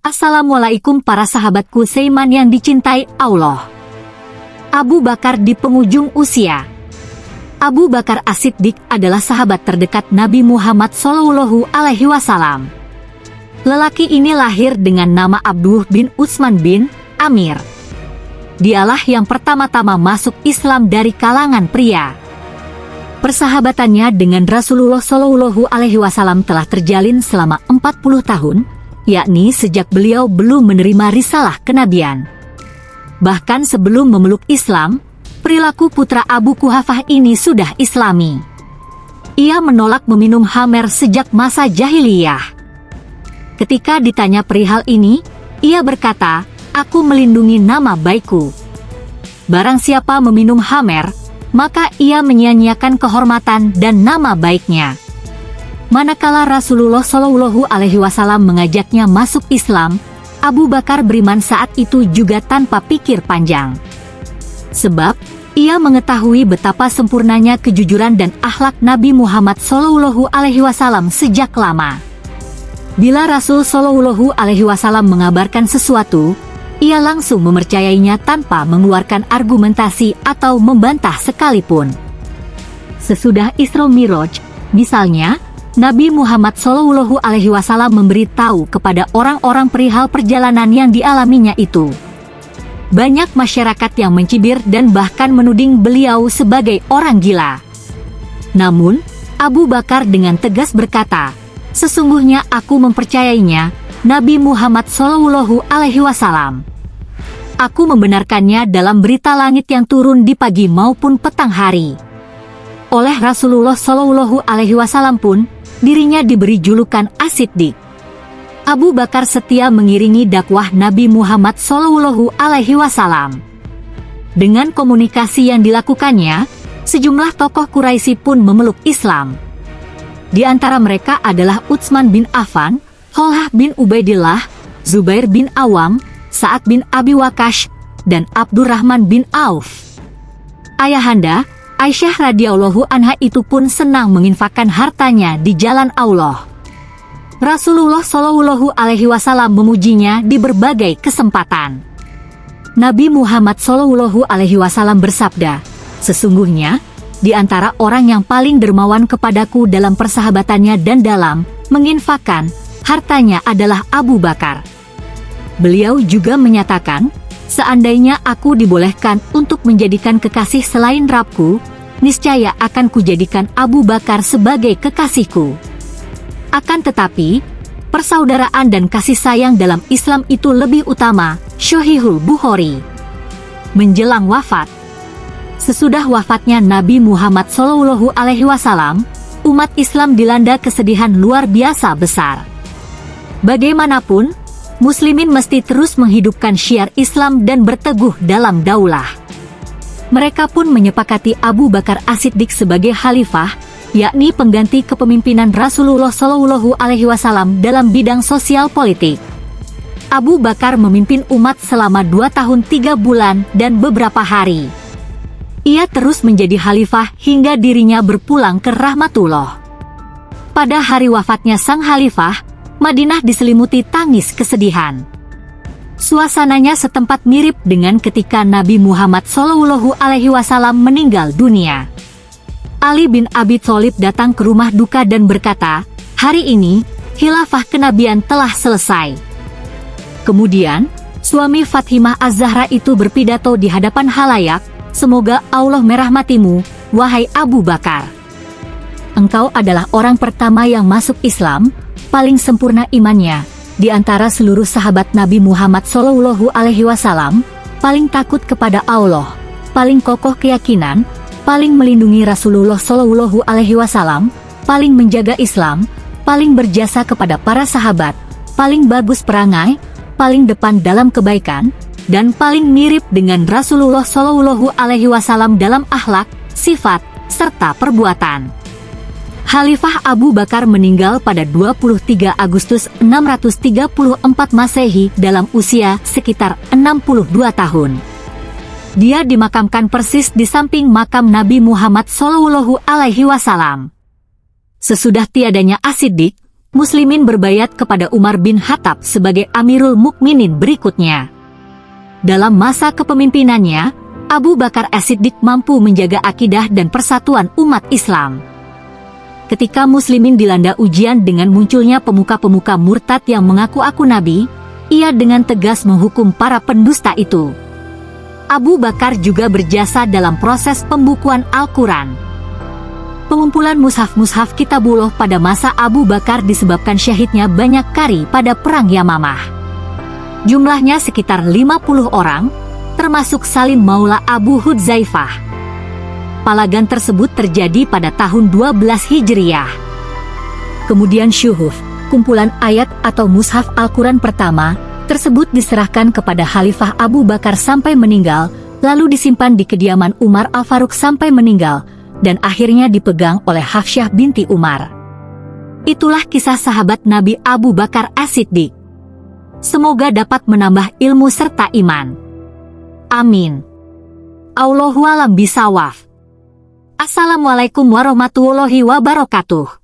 Assalamualaikum para sahabatku seiman yang dicintai Allah. Abu Bakar di penghujung usia. Abu Bakar As-Siddiq adalah sahabat terdekat Nabi Muhammad Shallallahu Alaihi Wasallam. Lelaki ini lahir dengan nama Abdullah bin Utsman bin Amir. Dialah yang pertama-tama masuk Islam dari kalangan pria. Persahabatannya dengan Rasulullah Shallallahu Alaihi Wasallam telah terjalin selama 40 tahun, yakni sejak beliau belum menerima risalah kenabian. Bahkan sebelum memeluk Islam, perilaku putra Abu Kuhafah ini sudah islami. Ia menolak meminum hamer sejak masa jahiliyah. Ketika ditanya perihal ini, ia berkata, aku melindungi nama baikku. Barang siapa meminum hamer, maka ia menyia-nyiakan kehormatan dan nama baiknya. Manakala Rasulullah Shallallahu Alaihi Wasallam mengajaknya masuk Islam, Abu Bakar beriman saat itu juga tanpa pikir panjang. Sebab, ia mengetahui betapa sempurnanya kejujuran dan akhlak Nabi Muhammad Shallallahu Alaihi Wasallam sejak lama. Bila Rasul Shallallahu Alaihi Wasallam mengabarkan sesuatu, ia langsung mempercayainya tanpa mengeluarkan argumentasi atau membantah sekalipun. Sesudah Isra Miraj, misalnya, Nabi Muhammad Shallallahu Alaihi Wasallam memberitahu kepada orang-orang perihal perjalanan yang dialaminya itu. Banyak masyarakat yang mencibir dan bahkan menuding beliau sebagai orang gila. Namun, Abu Bakar dengan tegas berkata, Sesungguhnya aku mempercayainya, Nabi Muhammad Shallallahu Alaihi Wasallam. Aku membenarkannya dalam berita langit yang turun di pagi maupun petang hari. Oleh Rasulullah Shallallahu Alaihi Wasallam pun, dirinya diberi julukan Asiddiq. Abu Bakar setia mengiringi dakwah Nabi Muhammad Shallallahu Alaihi Wasallam. Dengan komunikasi yang dilakukannya, sejumlah tokoh Quraisy pun memeluk Islam. Di antara mereka adalah Utsman bin Affan, Holhah bin Ubaidillah, Zubair bin Awam, Sa'ad bin Abi Wakash, dan Abdurrahman bin Auf. Ayahanda, Aisyah radhiyallahu anha itu pun senang menginfakkan hartanya di jalan Allah. Rasulullah Shallallahu alaihi wasallam memujinya di berbagai kesempatan. Nabi Muhammad Shallallahu alaihi wasallam bersabda, "Sesungguhnya di antara orang yang paling dermawan kepadaku dalam persahabatannya dan dalam menginfakkan hartanya adalah Abu Bakar." Beliau juga menyatakan, seandainya aku dibolehkan untuk menjadikan kekasih selain Rabku, niscaya akan kujadikan Abu Bakar sebagai kekasihku. Akan tetapi, persaudaraan dan kasih sayang dalam Islam itu lebih utama, Syohihul Bukhari. Menjelang wafat, sesudah wafatnya Nabi Muhammad Wasallam, umat Islam dilanda kesedihan luar biasa besar. Bagaimanapun, Muslimin mesti terus menghidupkan syiar Islam dan berteguh dalam daulah. Mereka pun menyepakati Abu Bakar As-Siddiq sebagai khalifah, yakni pengganti kepemimpinan Rasulullah Shallallahu Alaihi Wasallam dalam bidang sosial politik. Abu Bakar memimpin umat selama dua tahun tiga bulan dan beberapa hari. Ia terus menjadi khalifah hingga dirinya berpulang ke rahmatullah. Pada hari wafatnya sang khalifah, Madinah diselimuti tangis kesedihan. Suasananya setempat mirip dengan ketika Nabi Muhammad Shallallahu Alaihi Wasallam meninggal dunia. Ali bin Abi Thalib datang ke rumah duka dan berkata, hari ini, khilafah kenabian telah selesai. Kemudian, suami Fatimah Az-Zahra itu berpidato di hadapan halayak, semoga Allah merahmatimu, wahai Abu Bakar. Engkau adalah orang pertama yang masuk Islam, paling sempurna imannya, di antara seluruh sahabat Nabi Muhammad Shallallahu Alaihi Wasallam, paling takut kepada Allah, paling kokoh keyakinan, paling melindungi Rasulullah Shallallahu Alaihi Wasallam, paling menjaga Islam, paling berjasa kepada para sahabat, paling bagus perangai, paling depan dalam kebaikan, dan paling mirip dengan Rasulullah Shallallahu Alaihi Wasallam dalam akhlak, sifat, serta perbuatan. Khalifah Abu Bakar meninggal pada 23 Agustus 634 Masehi dalam usia sekitar 62 tahun. Dia dimakamkan persis di samping makam Nabi Muhammad Shallallahu Alaihi Wasallam. Sesudah tiadanya Asidik, Muslimin berbayat kepada Umar bin Khattab sebagai Amirul Mukminin berikutnya. Dalam masa kepemimpinannya, Abu Bakar As-Siddiq mampu menjaga akidah dan persatuan umat Islam. Ketika muslimin dilanda ujian dengan munculnya pemuka-pemuka murtad yang mengaku aku nabi, ia dengan tegas menghukum para pendusta itu. Abu Bakar juga berjasa dalam proses pembukuan Al-Quran. Pengumpulan mushaf-mushaf kitabullah pada masa Abu Bakar disebabkan syahidnya banyak kari pada Perang Yamamah. Jumlahnya sekitar 50 orang, termasuk Salim Maula Abu Hudzaifah. Palagan tersebut terjadi pada tahun 12 Hijriah. Kemudian syuhuf, kumpulan ayat atau mushaf Al-Quran pertama, tersebut diserahkan kepada Khalifah Abu Bakar sampai meninggal, lalu disimpan di kediaman Umar Al-Faruq sampai meninggal, dan akhirnya dipegang oleh Hafsyah binti Umar. Itulah kisah sahabat Nabi Abu Bakar As-Siddiq. Semoga dapat menambah ilmu serta iman. Amin. Allahualam bisawaf. Assalamualaikum warahmatullahi wabarakatuh.